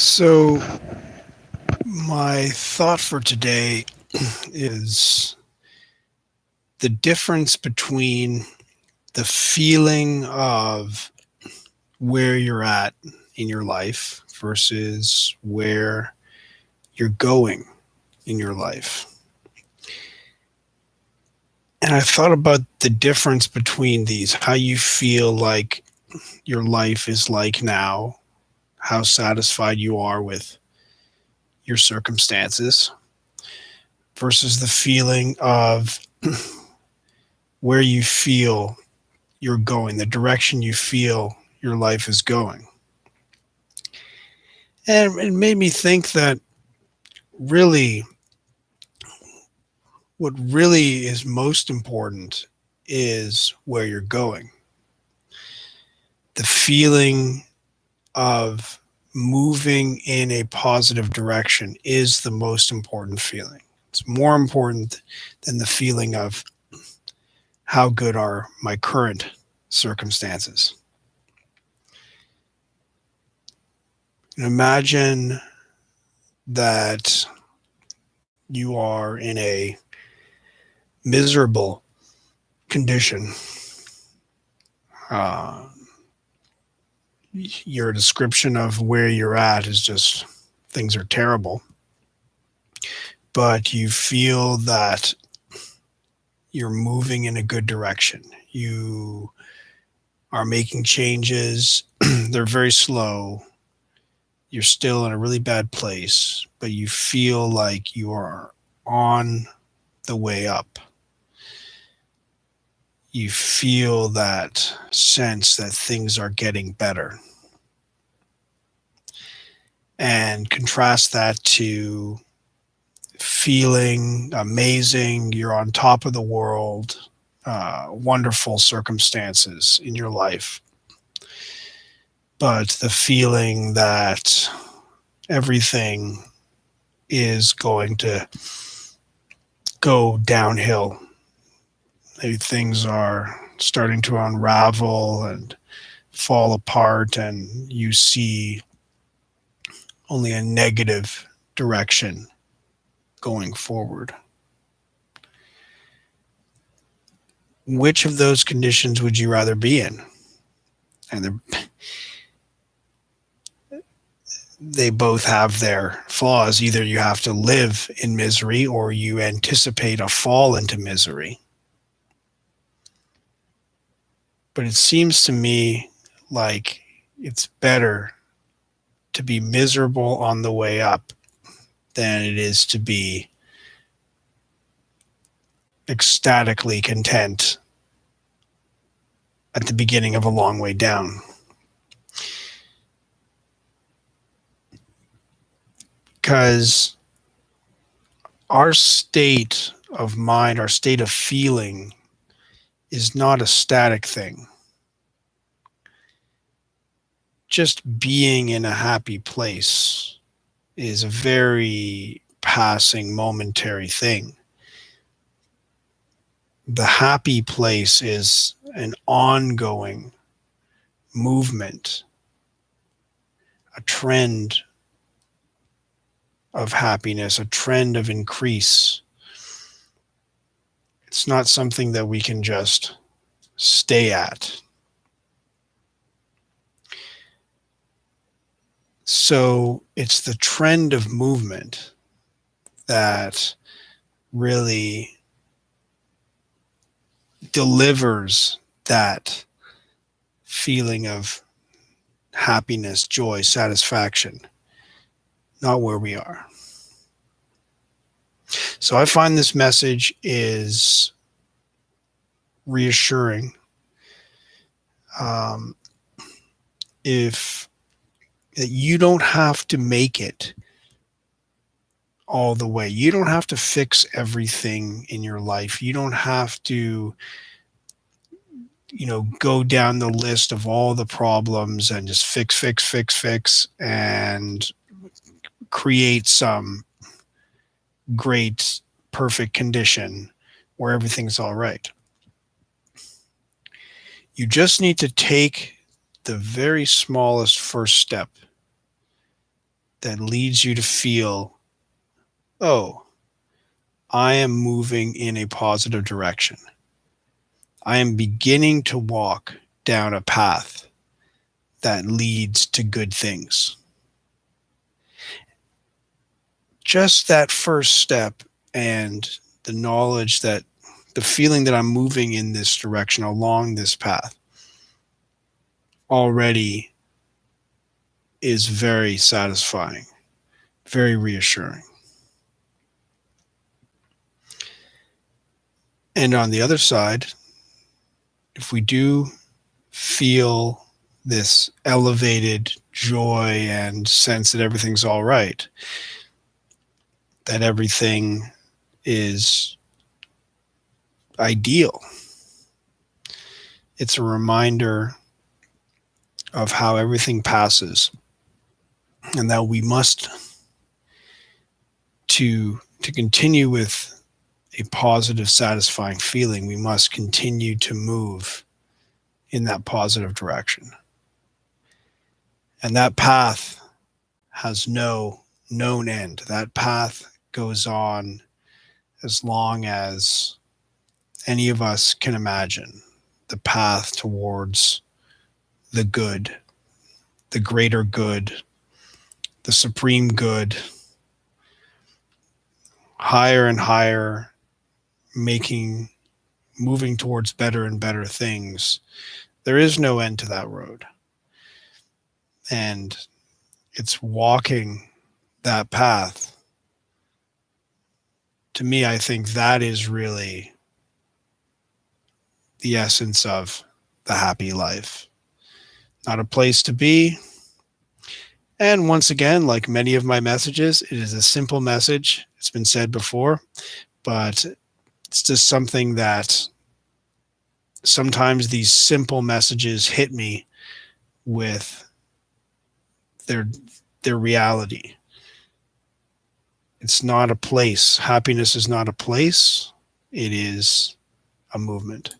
So, my thought for today is the difference between the feeling of where you're at in your life versus where you're going in your life. And I thought about the difference between these, how you feel like your life is like now, how satisfied you are with your circumstances versus the feeling of where you feel you're going, the direction you feel your life is going. And it made me think that really what really is most important is where you're going. The feeling of moving in a positive direction is the most important feeling. It's more important than the feeling of how good are my current circumstances. Imagine that you are in a miserable condition. Uh, your description of where you're at is just things are terrible. But you feel that you're moving in a good direction. You are making changes, they're very slow. You're still in a really bad place, but you feel like you are on the way up you feel that sense that things are getting better. And contrast that to feeling amazing, you're on top of the world, uh, wonderful circumstances in your life. But the feeling that everything is going to go downhill things are starting to unravel and fall apart and you see only a negative direction going forward. Which of those conditions would you rather be in? And they both have their flaws. Either you have to live in misery or you anticipate a fall into misery. But it seems to me like it's better to be miserable on the way up than it is to be ecstatically content at the beginning of a long way down. Because our state of mind, our state of feeling is not a static thing. Just being in a happy place is a very passing, momentary thing. The happy place is an ongoing movement, a trend of happiness, a trend of increase it's not something that we can just stay at. So it's the trend of movement that really delivers that feeling of happiness, joy, satisfaction, not where we are. So I find this message is reassuring. Um, if you don't have to make it all the way. You don't have to fix everything in your life. You don't have to, you know, go down the list of all the problems and just fix, fix, fix, fix, and create some great, perfect condition where everything's all right. You just need to take the very smallest first step that leads you to feel, oh, I am moving in a positive direction. I am beginning to walk down a path that leads to good things. Just that first step and the knowledge that the feeling that I'm moving in this direction along this path already is very satisfying, very reassuring. And on the other side, if we do feel this elevated joy and sense that everything's all right, that everything is ideal. It's a reminder of how everything passes and that we must to to continue with a positive satisfying feeling we must continue to move in that positive direction and that path has no known end that path goes on as long as any of us can imagine the path towards the good, the greater good, the supreme good, higher and higher, making, moving towards better and better things. There is no end to that road. And it's walking that path. To me, I think that is really the essence of the happy life. Not a place to be. And once again, like many of my messages, it is a simple message. It's been said before, but it's just something that sometimes these simple messages hit me with their their reality. It's not a place. Happiness is not a place. It is a movement.